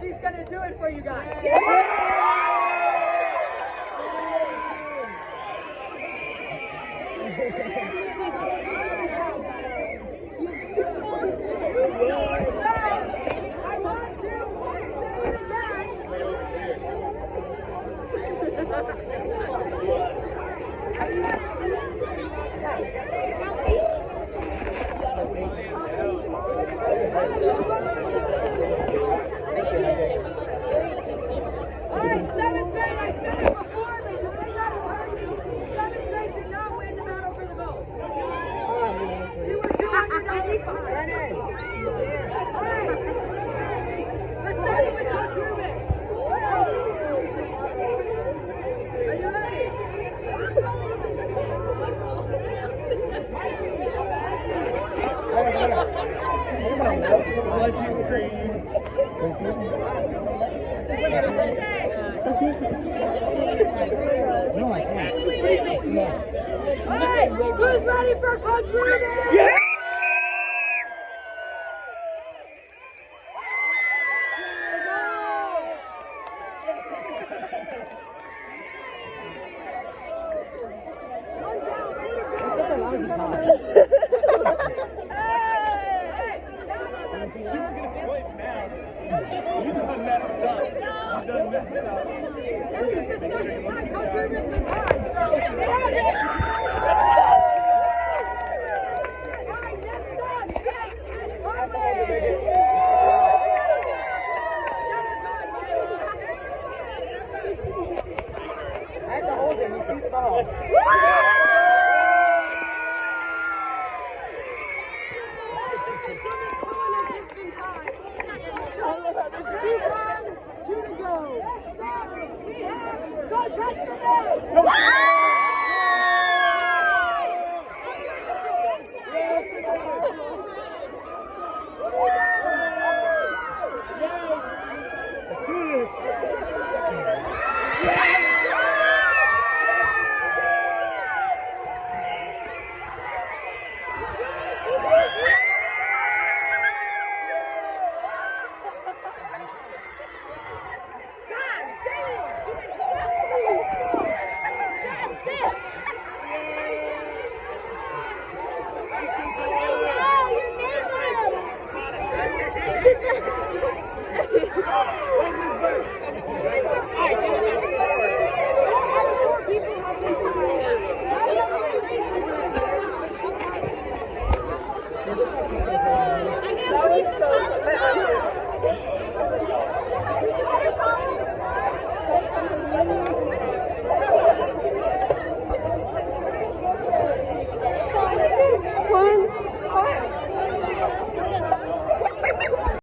she's gonna do it for you guys. I want to Legend cream. All right, who's ready for Coach Rubin? You done messed up. You done messed up. Make sure you look at the Two to go. Go, Dress